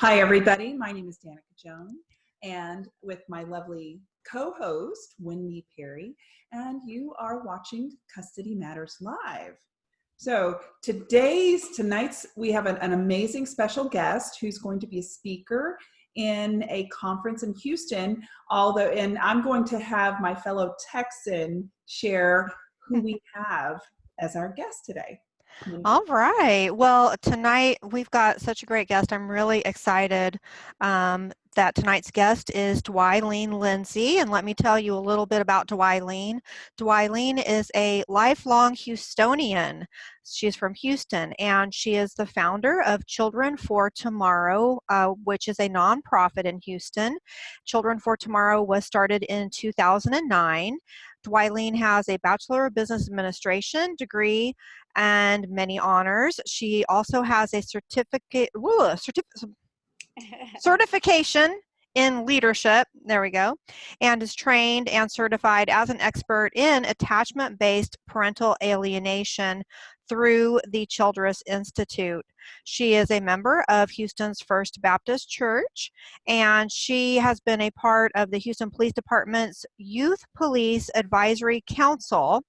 Hi, everybody. My name is Danica Jones, and with my lovely co-host, Wendy Perry, and you are watching Custody Matters Live. So today's, tonight's, we have an, an amazing special guest who's going to be a speaker in a conference in Houston, although, and I'm going to have my fellow Texan share who we have as our guest today. All right. Well, tonight we've got such a great guest. I'm really excited um, that tonight's guest is Dwylene Lindsay. And let me tell you a little bit about Dwylene. Dwylene is a lifelong Houstonian. She's from Houston and she is the founder of Children for Tomorrow, uh, which is a nonprofit in Houston. Children for Tomorrow was started in 2009. Dwylene has a Bachelor of Business Administration degree and many honors. She also has a certificate, woo, certificate certification in leadership, there we go, and is trained and certified as an expert in attachment-based parental alienation through the Childress Institute. She is a member of Houston's First Baptist Church, and she has been a part of the Houston Police Department's Youth Police Advisory Council.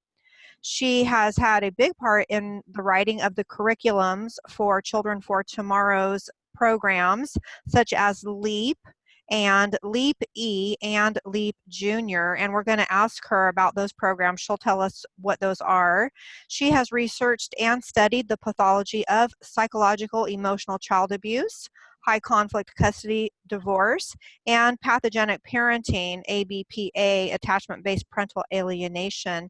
She has had a big part in the writing of the curriculums for Children for Tomorrow's programs, such as LEAP, and LEAP E and LEAP Junior, and we're going to ask her about those programs. She'll tell us what those are. She has researched and studied the pathology of psychological emotional child abuse, high conflict custody divorce, and pathogenic parenting, ABPA, attachment-based parental alienation.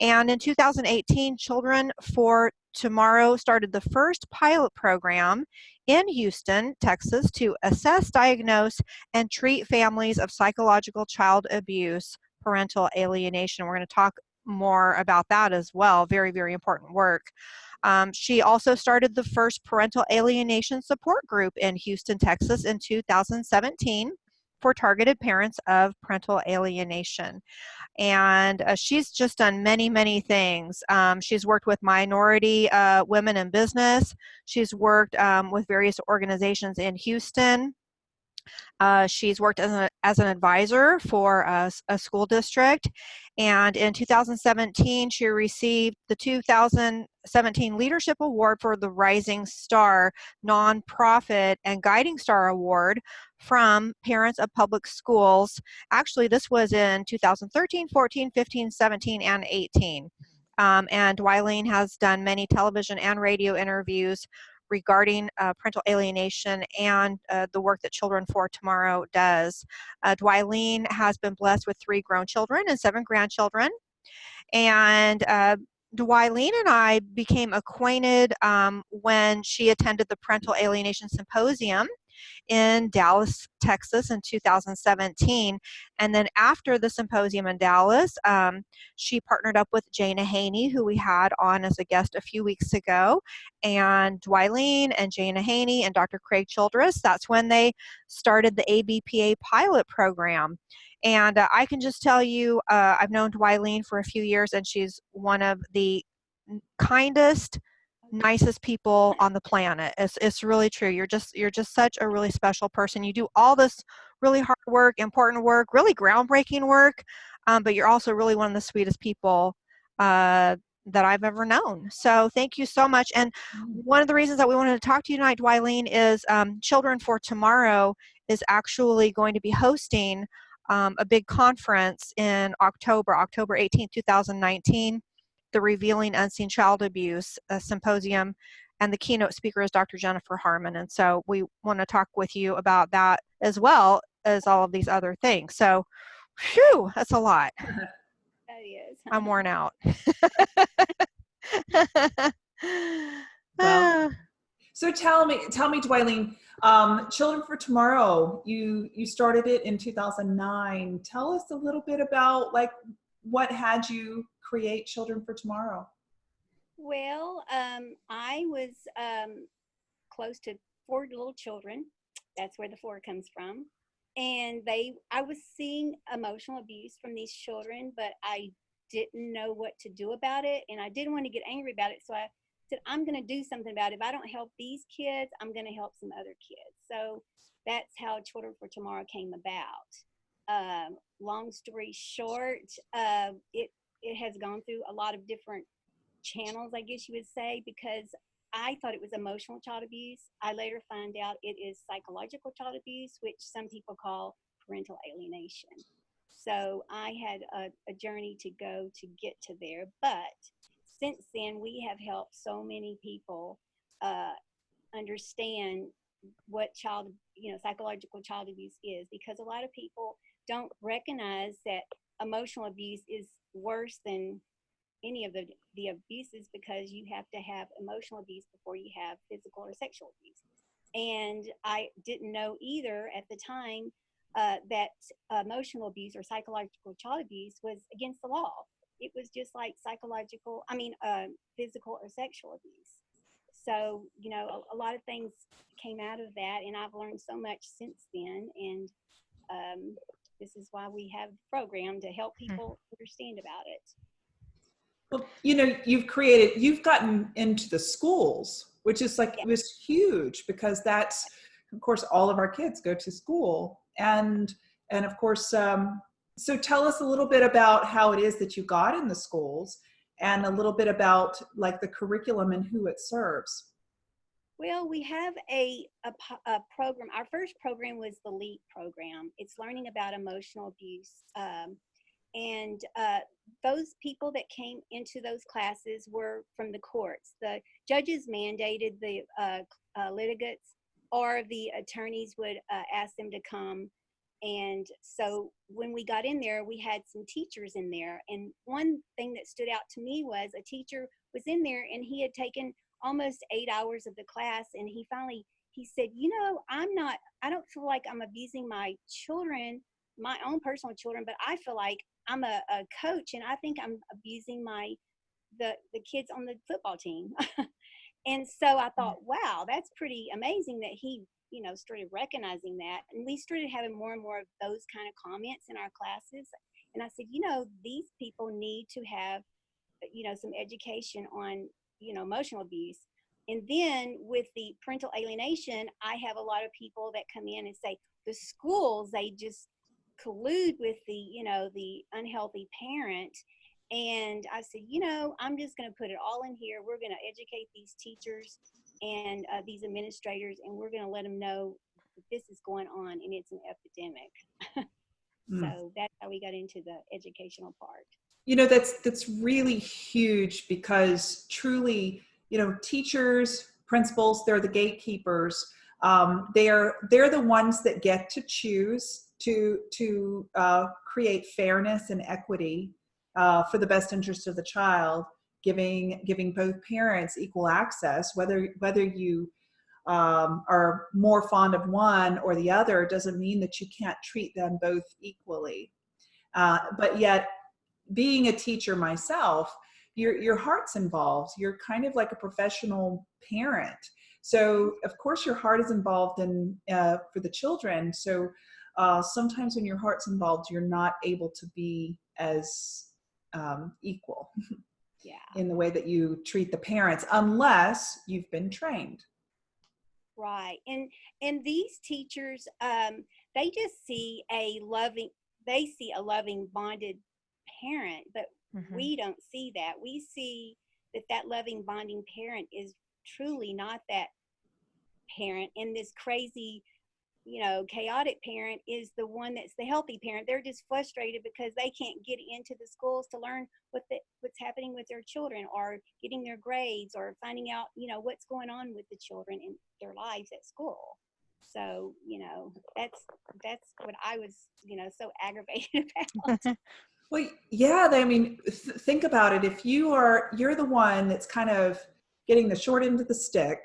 And in 2018, Children for Tomorrow started the first pilot program in Houston, Texas to assess, diagnose, and treat families of psychological child abuse, parental alienation. We're going to talk more about that as well. Very, very important work. Um, she also started the first parental alienation support group in Houston, Texas in 2017 for targeted parents of parental alienation. And uh, she's just done many, many things. Um, she's worked with minority uh, women in business. She's worked um, with various organizations in Houston. Uh, she's worked as, a, as an advisor for a, a, school district. And in 2017, she received the 2017 Leadership Award for the Rising Star Nonprofit and Guiding Star Award from Parents of Public Schools. Actually, this was in 2013, 14, 15, 17, and 18. Um, and Dwylene has done many television and radio interviews regarding uh, parental alienation and uh, the work that Children for Tomorrow does. Uh, Dwylene has been blessed with three grown children and seven grandchildren. And uh, Dwylene and I became acquainted um, when she attended the Parental Alienation Symposium in Dallas, Texas in 2017. And then after the symposium in Dallas, um, she partnered up with Jana Haney, who we had on as a guest a few weeks ago, and Dwylene and Jana Haney and Dr. Craig Childress. That's when they started the ABPA pilot program. And uh, I can just tell you, uh, I've known Dwylene for a few years, and she's one of the kindest, nicest people on the planet. It's, it's really true. You're just you're just such a really special person. You do all this really hard work, important work, really groundbreaking work, um, but you're also really one of the sweetest people uh, that I've ever known. So thank you so much. And mm. one of the reasons that we wanted to talk to you tonight, Dwylene, is um, Children for Tomorrow is actually going to be hosting um, a big conference in October, October 18, 2019 the Revealing Unseen Child Abuse Symposium, and the keynote speaker is Dr. Jennifer Harman. And so we want to talk with you about that as well as all of these other things. So, whew, that's a lot. That is. I'm worn out. well, so tell me, tell me, Dwylene, um, Children for Tomorrow, you, you started it in 2009. Tell us a little bit about like what had you create Children for Tomorrow? Well, um, I was um, close to four little children. That's where the four comes from. And they, I was seeing emotional abuse from these children, but I didn't know what to do about it. And I didn't want to get angry about it. So I said, I'm going to do something about it. If I don't help these kids, I'm going to help some other kids. So that's how Children for Tomorrow came about. Um, long story short, uh, it it has gone through a lot of different channels, I guess you would say, because I thought it was emotional child abuse. I later find out it is psychological child abuse, which some people call parental alienation. So I had a, a journey to go to get to there. But since then, we have helped so many people uh, understand what child, you know, psychological child abuse is because a lot of people don't recognize that emotional abuse is worse than any of the, the abuses because you have to have emotional abuse before you have physical or sexual abuse. And I didn't know either at the time uh, that emotional abuse or psychological child abuse was against the law. It was just like psychological, I mean, uh, physical or sexual abuse. So, you know, a, a, lot of things came out of that, and I've learned so much since then. And um, this is why we have the program to help Hmm. people understand about it. Well, you know, you've created, you've gotten into the schools, which is like, Yeah. it was huge because that's, of course, all of our kids go to school. And, and of course, um, so tell us a little bit about how it is that you got in the schools and a little bit about like the curriculum and who it serves. Well, we have a, a, a program. Our first program was the LEAP program. It's learning about emotional abuse. Um, and uh, those people that came into those classes were from the courts. The judges mandated the uh, uh, litigants or the attorneys would uh, ask them to come. And so when we got in there, we had some teachers in there. And one thing that stood out to me was a teacher was in there and he had taken almost eight hours of the class and he finally he said you know i'm not i don't feel like i'm abusing my children my own personal children but i feel like i'm a, a coach and i think i'm abusing my the the kids on the football team. And so i mm-hmm. thought wow that's pretty amazing that he you know started recognizing that. And we started having more and more of those kind of comments in our classes and i said you know these people need to have you know some education on you know emotional abuse. And then with the parental alienation i have a lot of people that come in and say the schools they just collude with the you know the unhealthy parent. And i said you know i'm just going to put it all in here. We're going to educate these teachers and uh, these administrators and we're going to let them know that this is going on and it's an epidemic. Mm. so that's how we got into the educational part you know that's that's really huge because truly you know teachers principals they're the gatekeepers. Um, they're they're the ones that get to choose to to uh, create fairness and equity uh, for the best interest of the child giving giving both parents equal access whether whether you um, are more fond of one or the other doesn't mean that you can't treat them both equally. Uh, but yet being a teacher myself, your your heart's involved. You're kind of like a professional parent. So of course your heart is involved in uh, for the children. So uh, sometimes when your heart's involved, you're not able to be as um, equal yeah in the way that you treat the parents, unless you've been trained. Right. And and these teachers um they just see a loving they see a loving bonded parent, but Mhm. we don't see that. We see that that loving bonding parent is truly not that parent and this crazy you know chaotic parent is the one that's the healthy parent they're just frustrated because they can't get into the schools to learn what the, what's happening with their children or getting their grades or finding out you know what's going on with the children in their lives at school so you know that's that's what i was you know so aggravated about Well, yeah. I mean, th- think about it. If you are, you're the one that's kind of getting the short end of the stick.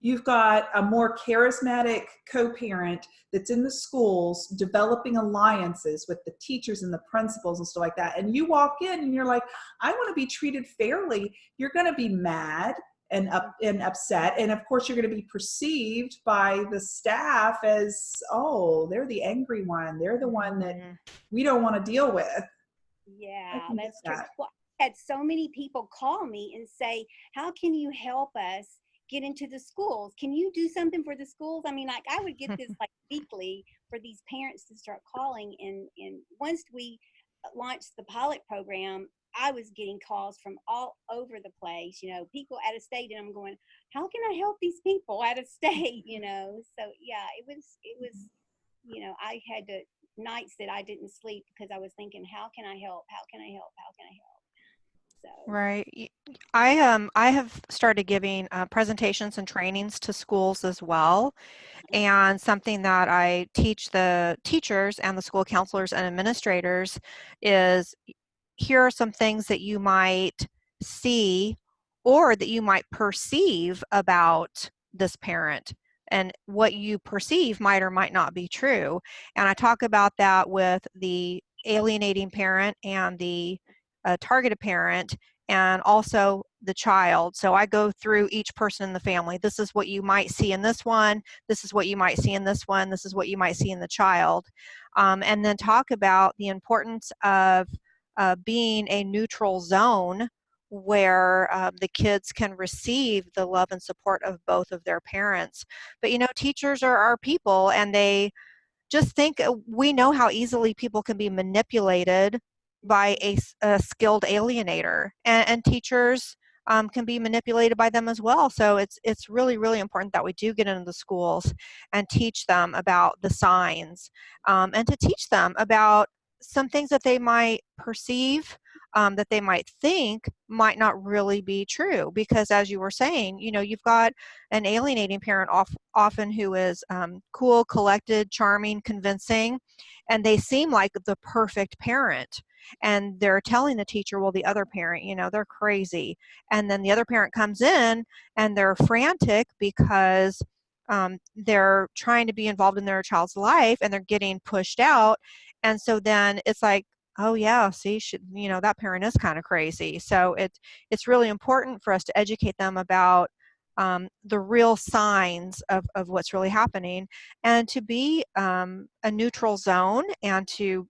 You've got a more charismatic co-parent that's in the schools developing alliances with the teachers and the principals and stuff like that. And you walk in and you're like, I want to be treated fairly. You're going to be mad and up and upset. And of course, you're going to be perceived by the staff as, oh, they're the angry one. They're the one that Mhm. we don't want to deal with. Yeah that's true that. well, had so many people call me and say, "How can you help us get into the schools? Can you do something for the schools?" I mean, like I would get this like weekly for these parents to start calling, and and once we uh, launched the pilot program, I was getting calls from all over the place. You know, people out of state, and I'm going, "How can I help these people out of state?" You know, so yeah, it was it was, you know, I had to nights that I didn't sleep because I was thinking, "How can I help? How can I help? How can I help?" So Right. I um I have started giving uh, presentations and trainings to schools as well. And something that I teach the teachers and the school counselors and administrators is here are some things that you might see or that you might perceive about this parent and what you perceive might or might not be true and i talk about that with the alienating parent and the uh, targeted parent and also the child. So I go through each person in the family. This is what you might see in this one. This is what you might see in this one. This is what you might see in the child. Um, and then talk about the importance of uh, being a neutral zone where uh, the kids can receive the love and support of both of their parents. But you know, teachers are our people and they just think uh, we know how easily people can be manipulated by a, a skilled alienator and, and teachers um, can be manipulated by them as well so it's it's really really important that we do get into the schools and teach them about the signs um, and to teach them about some things that they might perceive um, that they might think might not really be true because as you were saying you know you've got an alienating parent off, often who is um, cool collected charming convincing and they seem like the perfect parent and they're telling the teacher well the other parent you know they're crazy and then the other parent comes in and they're frantic because um, they're trying to be involved in their child's life and they're getting pushed out and so then it's like oh yeah see you know that parent is kind of crazy so it's it's really important for us to educate them about um, the real signs of, of what's really happening and to be um, a neutral zone and to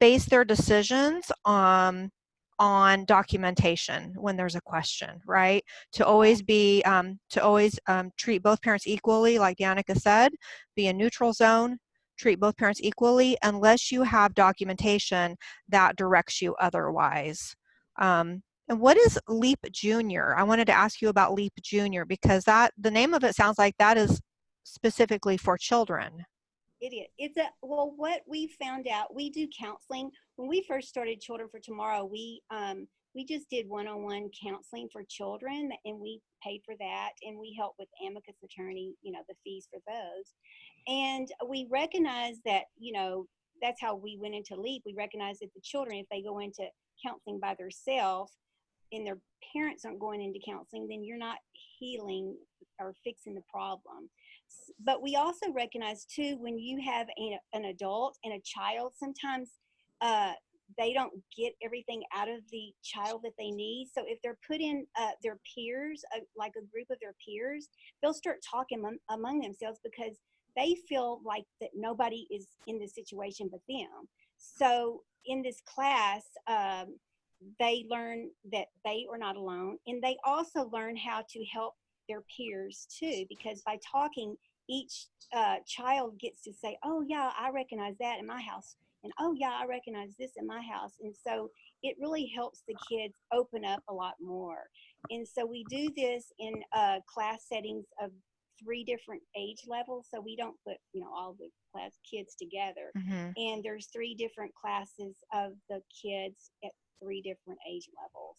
base their decisions on on documentation when there's a question right? To always be um, to always um, treat both parents equally like danica said be a neutral zone treat both parents equally unless you have documentation that directs you otherwise um, and what is leap junior i wanted to ask you about leap junior because that the name of it sounds like that is specifically for children Idiot. It's a well. What we found out, we do counseling. When we first started Children for Tomorrow, we um, we just did one-on-one counseling for children, and we paid for that, and we help with amicus attorney, you know, the fees for those. And we recognize that, you know, that's how we went into LEAP. We recognize that the children, if they go into counseling by themselves, and their parents aren't going into counseling, then you're not healing or fixing the problem but we also recognize too when you have a, an adult and a child sometimes uh, they don't get everything out of the child that they need so if they're put in uh, their peers uh, like a group of their peers they'll start talking among, among themselves because they feel like that nobody is in the situation but them. So in this class um, they learn that they are not alone and they also learn how to help their peers too because by talking each uh, child gets to say oh yeah i recognize that in my house and oh yeah i recognize this in my house and so it really helps the kids open up a lot more. And so we do this in uh, class settings of three different age levels so we don't put you know all the class kids together mm-hmm. and there's three different classes of the kids at three different age levels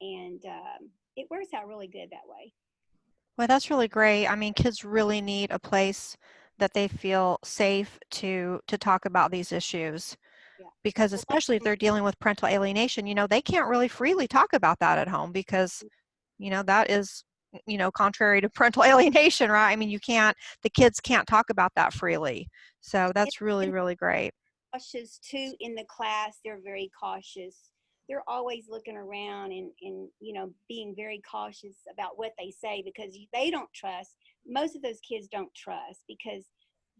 and um, it works out really good that way well, that's really great. I mean, kids really need a place that they feel safe to to talk about these issues. Yeah. Because especially if they're dealing with parental alienation, you know, they can't really freely talk about that at home because, you know, that is, you know, contrary to parental alienation, right? I mean, you can't, the kids can't talk about that freely. So that's really, really great. cautious too in the class they're very cautious they're always looking around and, and you know being very cautious about what they say because they don't trust most of those kids don't trust because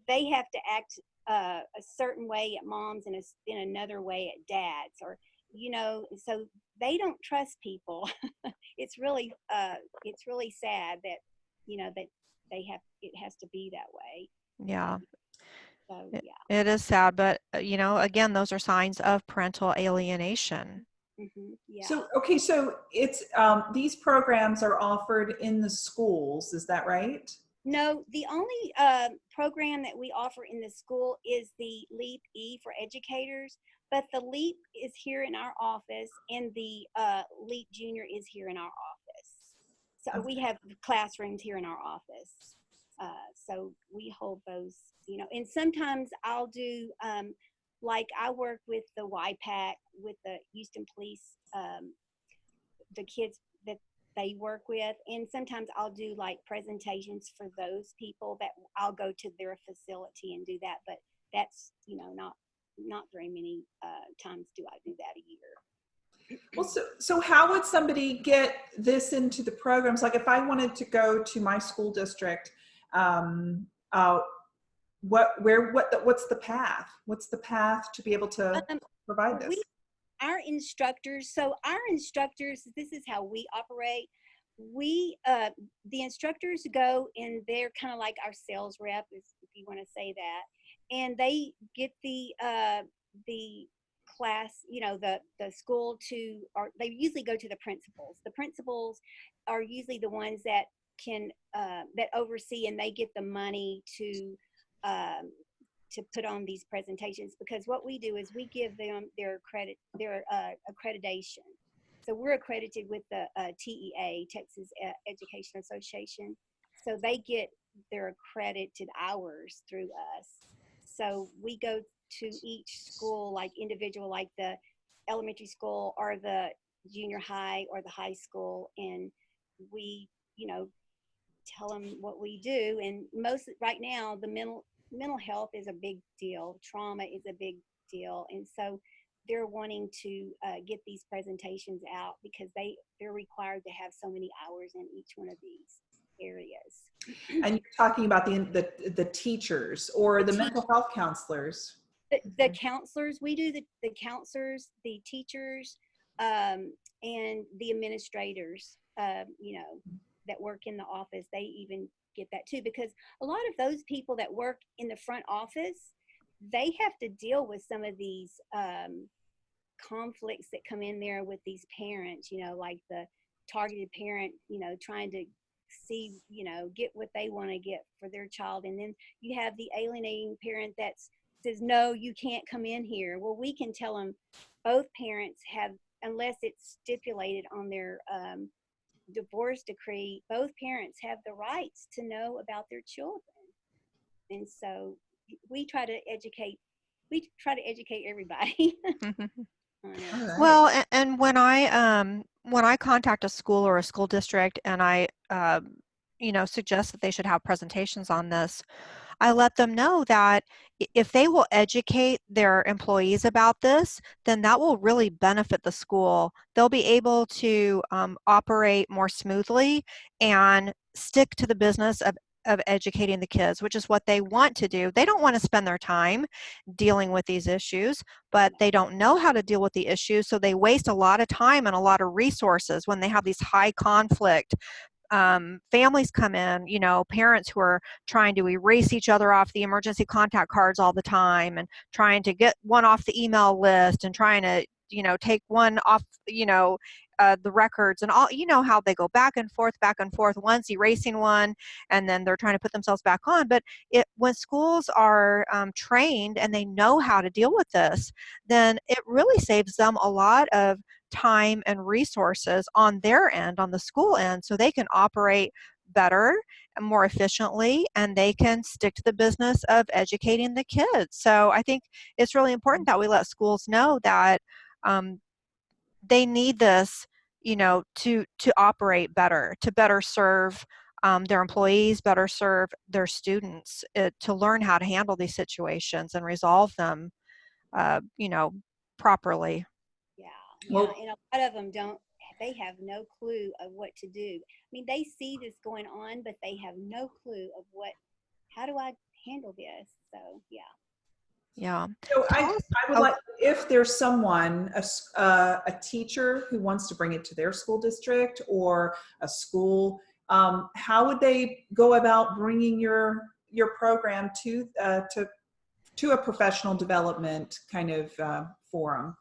they have to act uh, a certain way at moms and a, in another way at dads or you know, so they don't trust people. it's really, uh, it's really sad that, you know, that they have, it has to be that way. Yeah, So, It- it is sad, but uh, you know, again, those are signs of parental alienation. hmm yeah. So, okay, so it's, um, these programs are offered in the schools, is that right? No, the only uh, program that we offer in the school is the LEAP E for educators. But the LEAP is here in our office, and the uh, LEAP Junior is here in our office. So we have classrooms here in our office. Uh, so we hold those, you know. And sometimes I'll do, um, like I work with the YPAC with the Houston Police, um, the kids that they work with and sometimes i'll do like presentations for those people that i'll go to their facility and do that but that's you know not not very many uh, times do i do that a year Well, so, so how would somebody get this into the programs? Like if I wanted to go to my school district, um, uh, what, where, what, the- what's the path? What's the path to be able to um, provide this? we our instructors so our instructors this is how we operate we uh the instructors go and they're kind of like our sales rep if, if you want to say that and they get the uh the class you know the the school to or they usually go to the principals. The principals are usually the ones that can uh that oversee and they get the money to um to put on these presentations because what we do is we give them their credit their uh, accreditation. So we're accredited with the uh, TEA Texas uh, Education Association. So they get their accredited hours through us so we go to each school like individual like the elementary school or the junior high or the high school and we you know tell them what we do. And most right now the mental mental health is a big deal. Trauma is a big deal. And so they're wanting to uh, get these presentations out because they they're required to have so many hours in each one of these areas. And you're talking about the, the, the teachers or the The mental health counselors. the, the counselors we do the, the counselors the teachers um, and the administrators um, you know that work in the office. They even get that too because a lot of those people that work in the front office they have to deal with some of these um, conflicts that come in there with these parents you know like the targeted parent you know trying to see you know get what they want to get for their child and then you have the alienating parent that says no you can't come in here. Well we can tell them both parents have unless it's stipulated on their um, divorce decree both parents have the rights to know about their children. And so we try to educate we try to educate everybody right. Well, and, and when I um when I contact a school or a school district and I uh, you know suggest that they should have presentations on this, I let them know that if they will educate their employees about this, then that will really benefit the school. They'll be able to um, operate more smoothly and stick to the business of of educating the kids, which is what they want to do. They don't want to spend their time dealing with these issues but they don't know how to deal with the issues so they waste a lot of time and a lot of resources when they have these high conflict um, families come in you know parents who are trying to erase each other off the emergency contact cards all the time and trying to get one off the email list and trying to you know take one off you know uh, the records and all you know how they go back and forth back and forth one's erasing one and then they're trying to put themselves back on but it when schools are um, trained and they know how to deal with this then it really saves them a lot of time and resources on their end, on the school end, so they can operate better and more efficiently and they can stick to the business of educating the kids. So I think it's really important that we let schools know that um, they need this, you know, to to operate better, to better serve um, their employees, better serve their students, uh, to learn how to handle these situations and resolve them, uh, you know, properly. Yeah, Well- yeah, and a lot of them don't. They have no clue of what to do. I mean, they see this going on, but they have no clue of what. How do I handle this? So yeah. Yeah. So I, I would oh. like, if there's someone, a, s- uh, a teacher who wants to bring it to their school district or a school, um, how would they go about bringing your, your program to, uh, to, to a professional development kind of, uh, forum?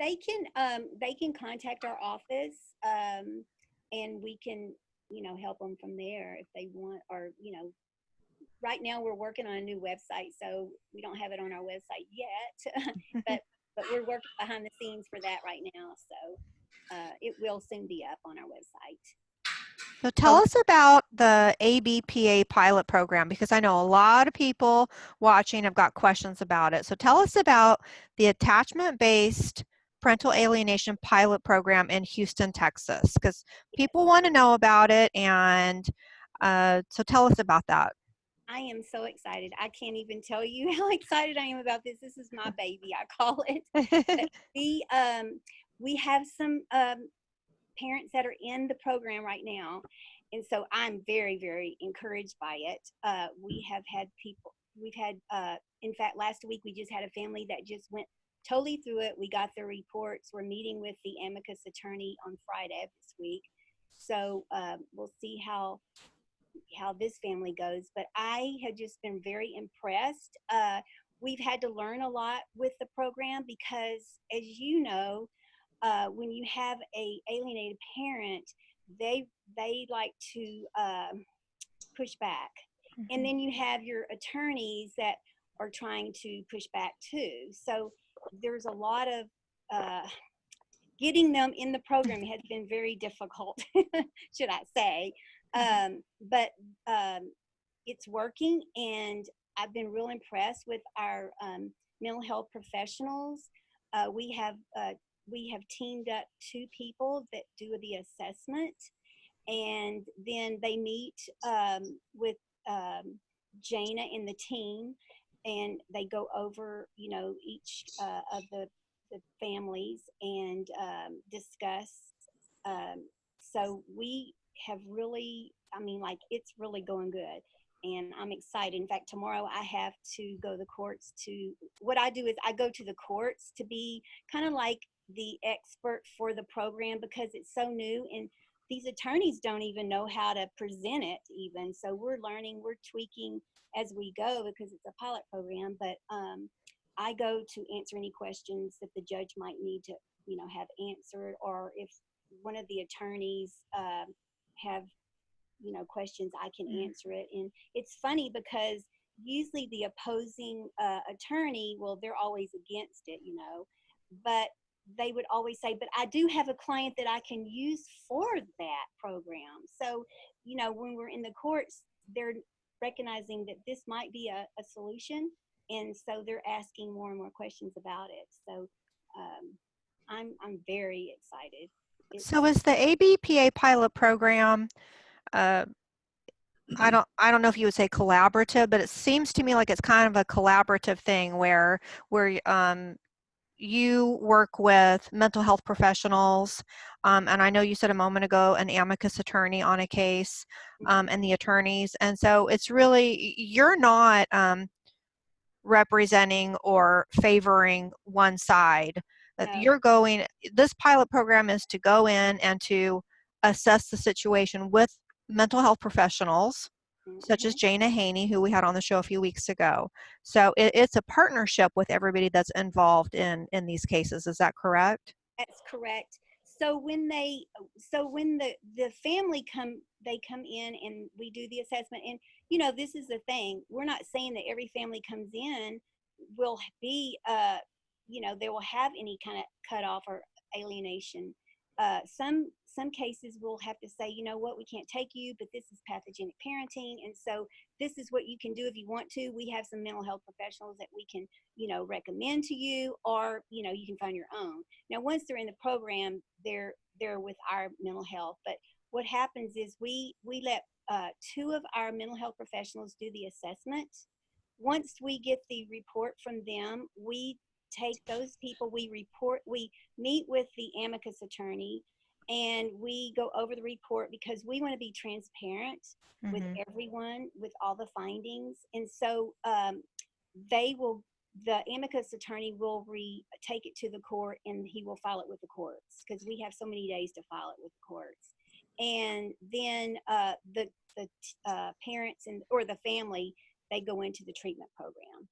They can, um, they can contact our office, um, and we can, you know, help them from there if they want, or, you know, right now we're working on a new website, so we don't have it on our website yet, but, but we're working behind the scenes for that right now, so, uh, it will soon be up on our website. So tell us about the ABPA pilot program because I know a lot of people watching have got questions about it. So tell us about the attachment-based parental alienation pilot program in Houston, Texas, because people want to know about it. And uh, so tell us about that. I am so excited. I can't even tell you how excited I am about this. This is my baby, I call it. we um we have some um parents that are in the program right now and so i'm very very encouraged by it uh we have had people we've had uh in fact last week we just had a family that just went totally through it we got their reports we're meeting with the amicus attorney on friday of this week so um, we'll see how how this family goes but i have just been very impressed. Uh we've had to learn a lot with the program because as you know uh, when you have a alienated parent they they like to um, push back. And then you have your attorneys that are trying to push back too. So there's a lot of uh, getting them in the program has been very difficult should i say um, but um, it's working and i've been real impressed with our um, mental health professionals. Uh, we have uh, we have teamed up two people that do the assessment and then they meet um, with um, Jana and the team and they go over you know each uh, of the, the families and um, discuss um, so we have really i mean like it's really going good and i'm excited. In fact tomorrow i have to go to the courts to what i do is i go to the courts to be kind of like the expert for the program because it's so new and these attorneys don't even know how to present it even. So we're learning we're tweaking as we go because it's a pilot program but um, i go to answer any questions that the judge might need to you know have answered or if one of the attorneys um, have you know questions i can Mhm. answer it. And it's funny because usually the opposing uh, attorney well they're always against it you know but they would always say but i do have a client that i can use for that program. So you know when we're in the courts they're recognizing that this might be a, a solution and so they're asking more and more questions about it. So um, i'm i'm very excited So is the ABPA pilot program, uh, I don't, I don't know if you would say collaborative, but it seems to me like it's kind of a collaborative thing where, where, um, you work with mental health professionals, um, and I know you said a moment ago an amicus attorney on a case, um, and the attorneys, and so it's really you're not um, representing or favoring one side. That No. you're going. This pilot program is to go in and to assess the situation with mental health professionals such as Mhm. Jana Haney, who we had on the show a few weeks ago. So it, it's a partnership with everybody that's involved in in these cases. Is that correct? That's correct. So when they, so when the the family come, they come in and we do the assessment. And you know, this is the thing. We're not saying that every family comes in will be, uh, you know, they will have any kind of cutoff or alienation. Uh, some some cases we'll have to say, you know what, we can't take you, but this is pathogenic parenting, and so this is what you can do if you want to. We have some mental health professionals that we can, you know, recommend to you, or you know, you can find your own. Now, once they're in the program, they're they're with our mental health. But what happens is we we let uh, two of our mental health professionals do the assessment. Once we get the report from them, we take those people. We report. We meet with the amicus attorney, and we go over the report because we want to be transparent with Mhm. everyone with all the findings and so um, they will the amicus attorney will re take it to the court and he will file it with the courts because we have so many days to file it with the courts. And then uh, the the uh, parents and or the family they go into the treatment program.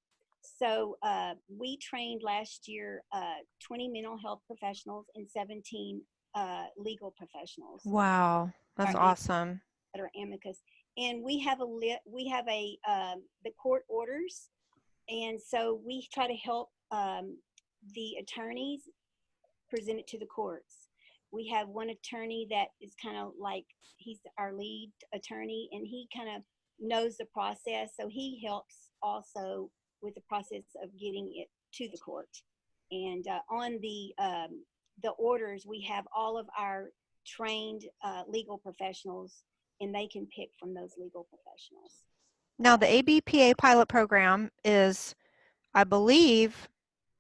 So uh, we trained last year uh, 20 mental health professionals and 17 uh, legal professionals Wow, that's awesome. that are amicus. And we have a lit, we have a, um, the court orders. And so we try to help, um, the attorneys present it to the courts. We have one attorney that is kind of like, he's our lead attorney and he kind of knows the process. So he helps also with the process of getting it to the court. And, uh, on the, um, the orders, we have all of our trained, uh, legal professionals and they can pick from those legal professionals. Now, the ABPA pilot program is, I believe,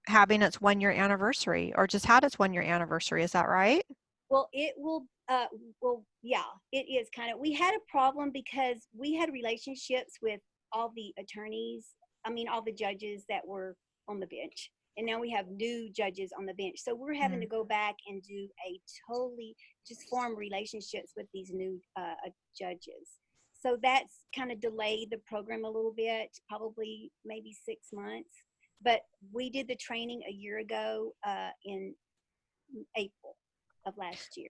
having its one year anniversary or just had its one year anniversary. Is that right? Well, it will, uh, well, yeah, it is kind of, we had a problem because we had relationships with all the attorneys, I mean, all the judges that were on the bench. And now we have new judges on the bench. So we're having to go back and do a totally, just form relationships with these new uh, uh, judges. So that's kind of delayed the program a little bit, probably maybe six months. But we did the training a year ago uh, in April of last year.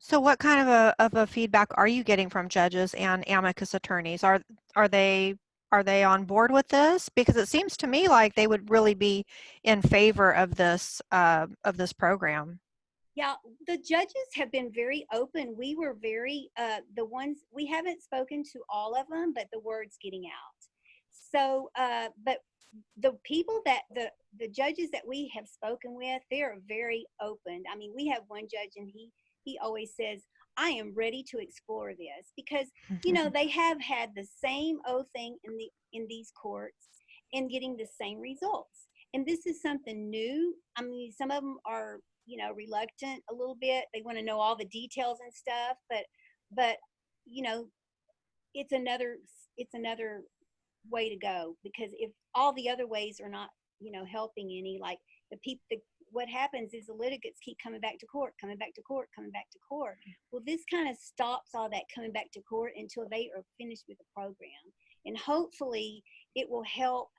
So, what kind of a, of a feedback are you getting from judges and amicus attorneys? Are are they are they on board with this? Because it seems to me like they would really be in favor of this uh, of this program. Yeah, the judges have been very open. We were very, uh, the ones, we haven't spoken to all of them, but the word's getting out. So, uh, but the people that, the, the judges that we have spoken with, they're very open. I mean, we have one judge and he, he always says, I am ready to explore this because, you know, mm-hmm. they have had the same old thing in the, in these courts and getting the same results. And this is something new. I mean, some of them are you know reluctant a little bit they want to know all the details and stuff but but you know it's another it's another way to go because if all the other ways are not you know helping any like the people the, what happens is the litigants keep coming back to court coming back to court coming back to court. Well this kind of stops all that coming back to court until they are finished with the program. And hopefully it will help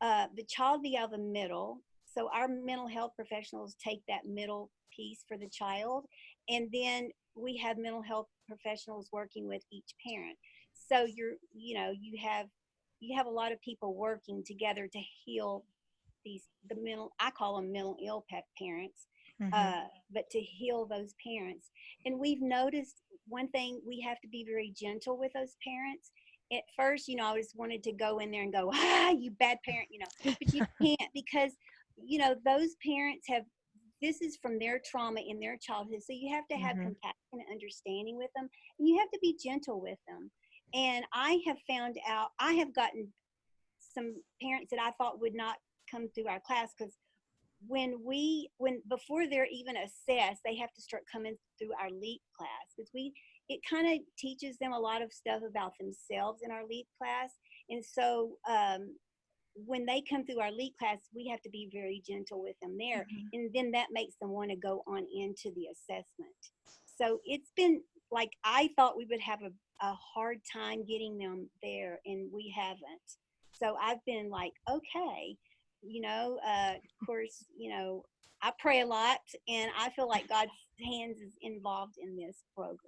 uh, the child be out of the middle. So our mental health professionals take that middle piece for the child, and then we have mental health professionals working with each parent. So you're, you know, you have you have a lot of people working together to heal these the mental. I call them mental ill pa- parents, Mhm. uh, but to heal those parents. And we've noticed one thing: we have to be very gentle with those parents. At first, you know, I just wanted to go in there and go, "Ah, you bad parent," you know, but you can't because you know those parents have this is from their trauma in their childhood so you have to have Mhm. compassion and understanding with them and you have to be gentle with them and i have found out i have gotten some parents that i thought would not come through our class because when we when before they're even assessed they have to start coming through our leap class because we it kind of teaches them a lot of stuff about themselves in our leap class and so um, when they come through our leap class, we have to be very gentle with them there. Mhm. And then that makes them want to go on into the assessment. So it's been like I thought we would have a, a hard time getting them there, and we haven't. So I've been like, okay, you know, uh, of course, you know, I pray a lot, and I feel like God's hands is involved in this program.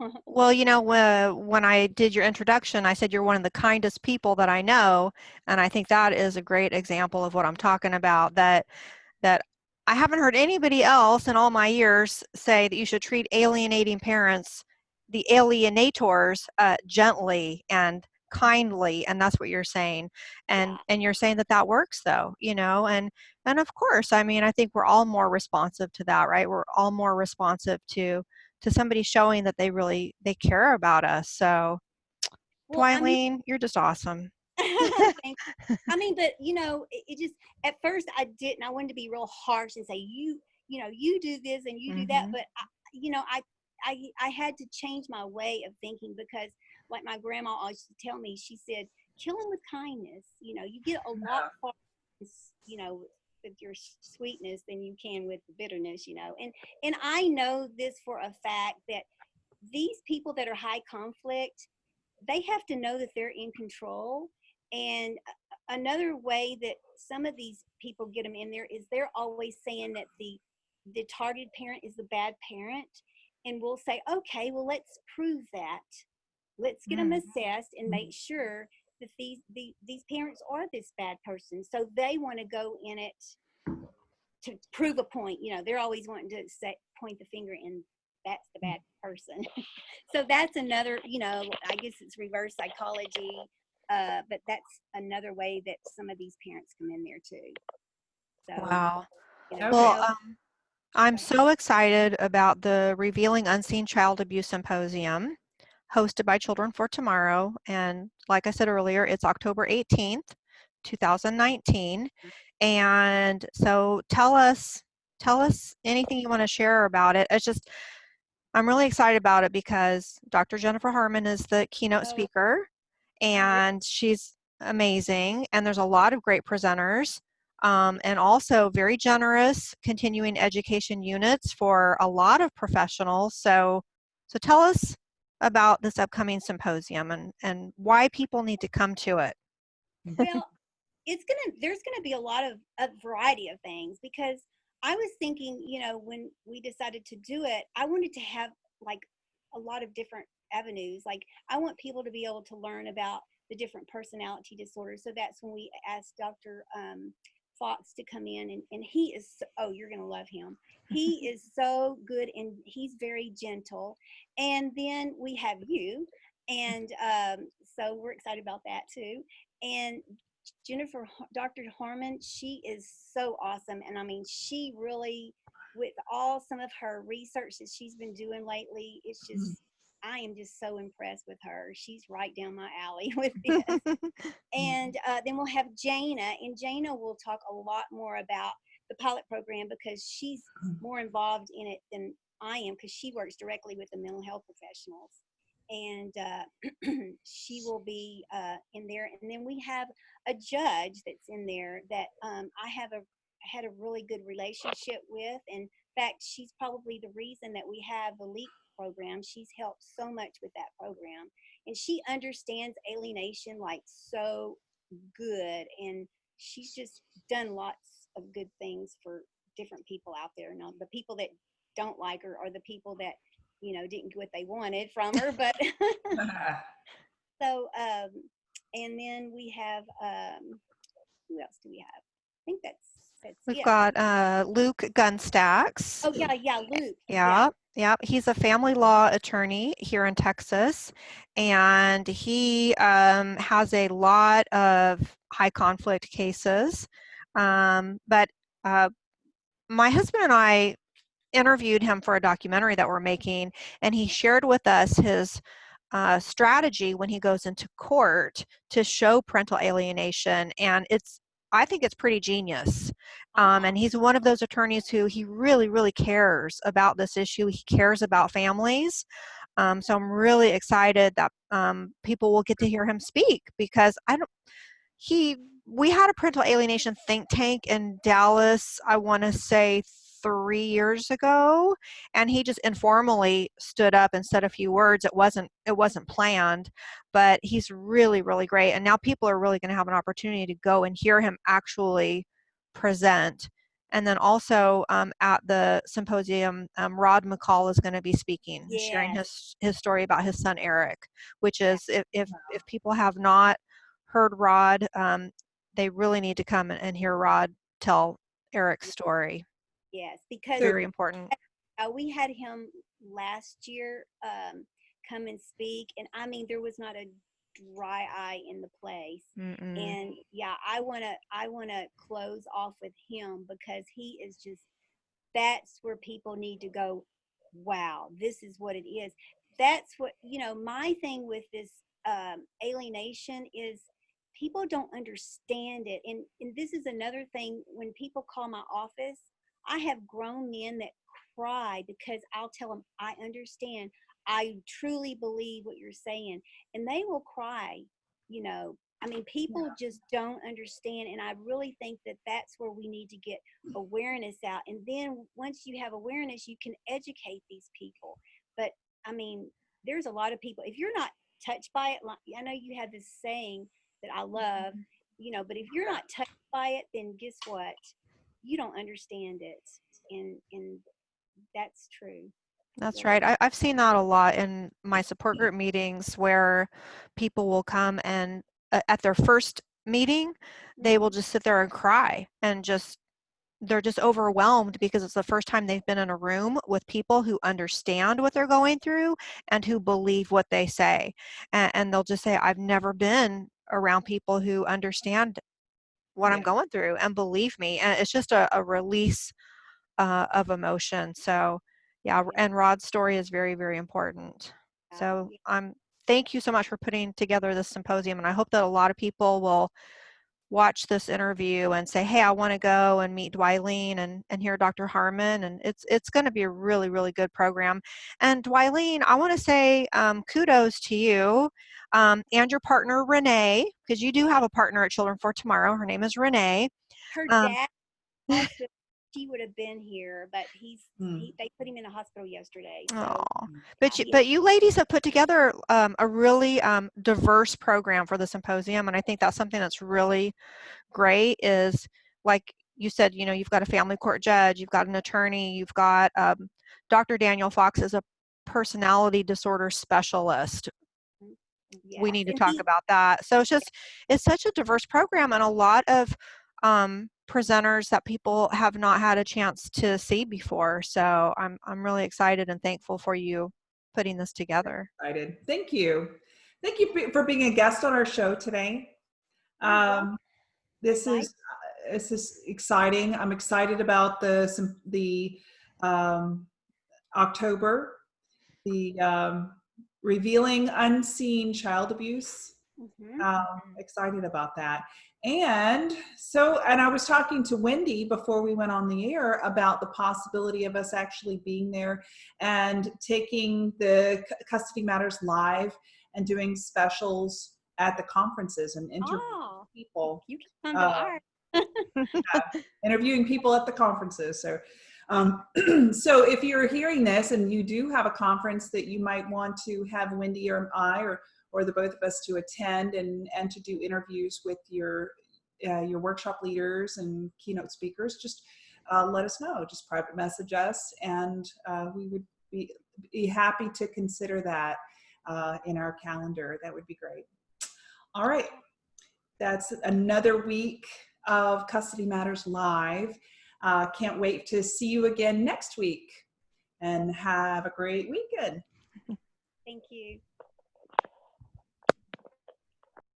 So Well, you know, when, when I did your introduction, I said you're one of the kindest people that I know, and I think that is a great example of what I'm talking about. That that I haven't heard anybody else in all my years say that you should treat alienating parents, the alienators, uh, gently and kindly, and that's what you're saying. And Yeah. and you're saying that that works, though, you know, and and of course, I mean, I think we're all more responsive to that, right? We're all more responsive to to somebody showing that they really they care about us. So, well, I mean, you're just awesome. I mean, but you know, it, it just at first I didn't. I wanted to be real harsh and say you, you know, you do this and you do that. Mhm. But I, you know, I, I, I had to change my way of thinking because, like my grandma always used to tell me, she said, "Kill him with kindness." You know, you get a lot s- you know, with your sweetness than you can with the bitterness, you know. And and I know this for a fact that these people that are high conflict, they have to know that they're in control. And another way that some of these people get them in there is they're always saying that the the targeted parent is the bad parent, and we'll say, okay, well let's prove that. Let's get them Mm. assessed and make sure that these the, these parents are this bad person. So they want to go in it to prove a point. You know, they're always wanting to say point the finger and that's the bad person. so that's another, you know, I guess it's reverse psychology. Uh, but that's another way that some of these parents come in there too. So, Wow. you know, Well, so- um, I'm so excited about the Revealing Unseen Child Abuse Symposium hosted by Children for Tomorrow. And like I said earlier, it's October 18th, 2019. And so tell us, tell us anything you want to share about it. It's just, I'm really excited about it because Dr. Jennifer Harman is the keynote Oh. speaker and she's amazing. And there's a lot of great presenters um, and also very generous continuing education units for a lot of professionals. So, so tell us about this upcoming symposium and, and why people need to come to it. well it's gonna there's gonna be a lot of a variety of things because i was thinking you know when we decided to do it i wanted to have like a lot of different avenues like i want people to be able to learn about the different personality disorders so that's when we asked dr um, fox to come in and, and he is so, oh you're gonna love him he is so good and he's very gentle and then we have you and um, so we're excited about that too and Jennifer, Dr. Harman, she is so awesome. And I mean, she really, with all some of her research that she's been doing lately, it's just, I am just so impressed with her. She's right down my alley with this. and uh, then we'll have Jana, and Jana will talk a lot more about the pilot program because she's Mm. more involved in it than I am because she works directly with the mental health professionals. And uh, she will be uh, in there. And then we have a judge that's in there that um, I have a had a really good relationship with. In fact, she's probably the reason that we have the LEAP program. She's helped so much with that program, and she understands alienation like so good, and she's just done lots of good things for different people out there. Now, the people that don't like her are the people that you know didn't get what they wanted from her, but so um and then we have um who else do we have i think that's that's We've it. got uh, Luke Gunstacks. oh yeah yeah luke Yeah, yeah. Yeah, he's a family law attorney here in Texas, and he um, has a lot of high conflict cases. Um, but uh, my husband and I interviewed him for a documentary that we're making, and he shared with us his uh, strategy when he goes into court to show parental alienation, and it's I think it's pretty genius. Um, and he's one of those attorneys who he really, really cares about this issue. He cares about families. Um, so I'm really excited that um, people will get to hear him speak because I don't. He we had a parental alienation think tank in Dallas. I want to say three years ago, and he just informally stood up and said a few words. It wasn't it wasn't planned, but he's really, really great. And now people are really going to have an opportunity to go and hear him actually present. And then also um, at the symposium, um, Rod McCall is going to be speaking, and sharing his his story about his son Eric, which is if if, if people have not heard Rod, um, they really need to come and, and hear Rod tell Eric's story. yes because Very important. uh, we had him last year um come and speak and i mean there was not a dry eye in the place. Mm-mm. and yeah i want to i want to close off with him because he is just that's where people need to go wow this is what it is. That's what you know my thing with this um, alienation is people don't understand it. And and this is another thing when people call my office i have grown men that cry because i'll tell them i understand i truly believe what you're saying and they will cry you know I mean, people just don't understand, and I really think that that's where we need to get awareness out. And then once you have awareness, you can educate these people. But I mean, there's a lot of people. If you're not touched by it, I know you have this saying that I love, mm-hmm. you know, but if you're not touched by it, then guess what? You don't understand it, and and that's true. That's Yeah. right. I, I've seen that a lot in my support group meetings where people will come and uh, at their first meeting, they will just sit there and cry and just, they're just overwhelmed because it's the first time they've been in a room with people who understand what they're going through and who believe what they say. And, and they'll just say, I've never been around people who understand what I'm going through and believe me. And it's just a, a release uh, of emotion. So, yeah, and Rod's story is very, very important. So, yeah. um, thank you so much for putting together this symposium, and I hope that a lot of people will watch this interview and say, "Hey, I want to go and meet Dwylene and and hear Dr. Harman." And it's it's going to be a really, really good program. And Dwylene, I want to say um, kudos to you um, and your partner Renee, because you do have a partner at Children for Tomorrow. Her name is Renee. her um, dad he would have been here but he's Hmm. he, they put him in the hospital yesterday so. But you, he- but you ladies have put together um, a really um, diverse program for the symposium, and I think that's something that's really great. Is like you said, you know, you've got a family court judge, you've got an attorney, you've got um, Dr. Daniel Fox is a personality disorder specialist. We need to talk about that. So it's just it's such a diverse program, and a lot of um, presenters that people have not had a chance to see before. So I'm I'm really excited and thankful for you putting this together. excited. Thank you. Thank you for- for being a guest on our show today. Um, this Mike? is uh, this is exciting. I'm excited about the some the um, October, the um, revealing unseen child abuse. Mhm. Um, excited about that. And so, and I was talking to Wendy before we went on the air about the possibility of us actually being there and taking the Custody Matters live and doing specials at the conferences and interviewing oh people, you can come uh, ours interviewing people at the conferences. So, um, so if you're hearing this and you do have a conference that you might want to have Wendy or I or or the both of us to attend and and to do interviews with your uh, your workshop leaders and keynote speakers, just uh, let us know. Just private message us, and uh, we would be be happy to consider that uh, in our calendar. That would be great. All right, that's another week of Custody Matters Live. Uh, can't wait to see you again next week and have a great weekend. thank you